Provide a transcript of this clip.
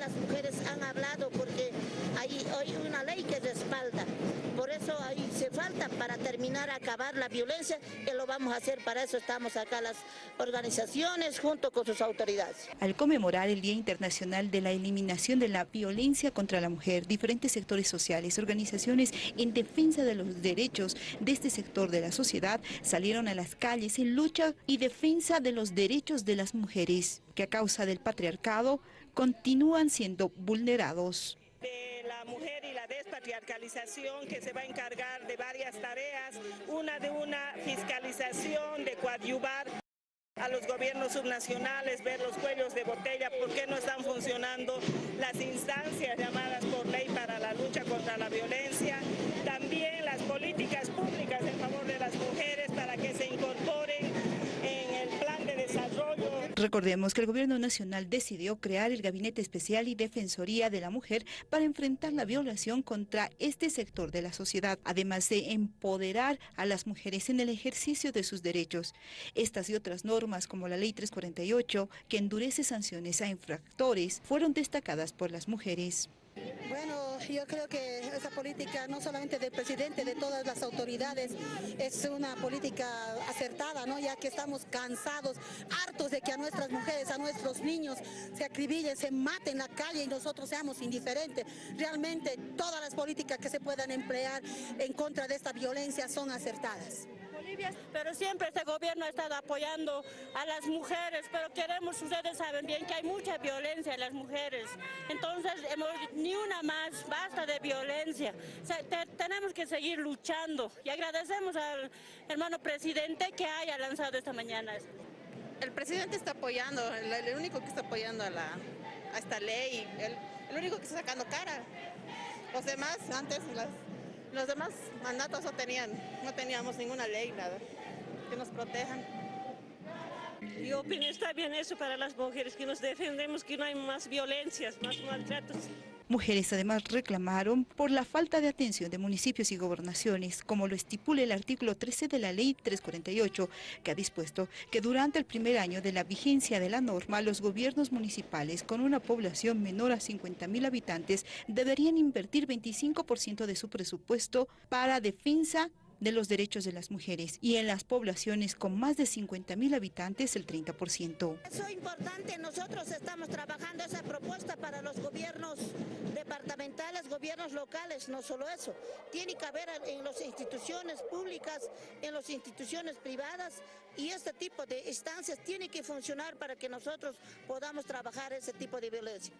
las mujeres han hablado porque hay, hay una ley que respalda. Por eso ahí se falta para terminar, acabar la violencia, que lo vamos a hacer, para eso estamos acá las organizaciones junto con sus autoridades. Al conmemorar el Día Internacional de la Eliminación de la Violencia contra la Mujer, diferentes sectores sociales, organizaciones en defensa de los derechos de este sector de la sociedad salieron a las calles en lucha y defensa de los derechos de las mujeres, que a causa del patriarcado continúan siendo vulnerados de la mujer despatriarcalización que se va a encargar de varias tareas, una de una fiscalización, de coadyuvar a los gobiernos subnacionales, ver los cuellos de botella, por qué no están funcionando las instancias llamadas por ley para la lucha contra la violencia, Recordemos que el Gobierno Nacional decidió crear el Gabinete Especial y Defensoría de la Mujer para enfrentar la violación contra este sector de la sociedad, además de empoderar a las mujeres en el ejercicio de sus derechos. Estas y otras normas, como la Ley 348, que endurece sanciones a infractores, fueron destacadas por las mujeres. Bueno, yo creo que esa política no solamente del presidente, de todas las autoridades, es una política acertada, ¿no? ya que estamos cansados, hartos de que a nuestras mujeres, a nuestros niños se acribillen, se maten en la calle y nosotros seamos indiferentes. Realmente todas las políticas que se puedan emplear en contra de esta violencia son acertadas pero siempre este gobierno ha estado apoyando a las mujeres, pero queremos, ustedes saben bien que hay mucha violencia en las mujeres, entonces ni una más, basta de violencia, tenemos que seguir luchando y agradecemos al hermano presidente que haya lanzado esta mañana. El presidente está apoyando, el, único que está apoyando a, la, a esta ley, el, el único que está sacando cara. Los demás, antes las los demás mandatos no tenían, no teníamos ninguna ley, nada, que nos protejan. Yo opino está bien eso para las mujeres, que nos defendemos, que no hay más violencias, más maltratos. Mujeres además reclamaron por la falta de atención de municipios y gobernaciones, como lo estipula el artículo 13 de la Ley 348, que ha dispuesto que durante el primer año de la vigencia de la norma, los gobiernos municipales con una población menor a 50 mil habitantes deberían invertir 25% de su presupuesto para defensa de los derechos de las mujeres y en las poblaciones con más de 50 mil habitantes el 30%. Eso es importante, nosotros estamos trabajando esa propuesta para los gobiernos departamentales, gobiernos locales, no solo eso, tiene que haber en las instituciones públicas, en las instituciones privadas y este tipo de instancias tiene que funcionar para que nosotros podamos trabajar ese tipo de violencia.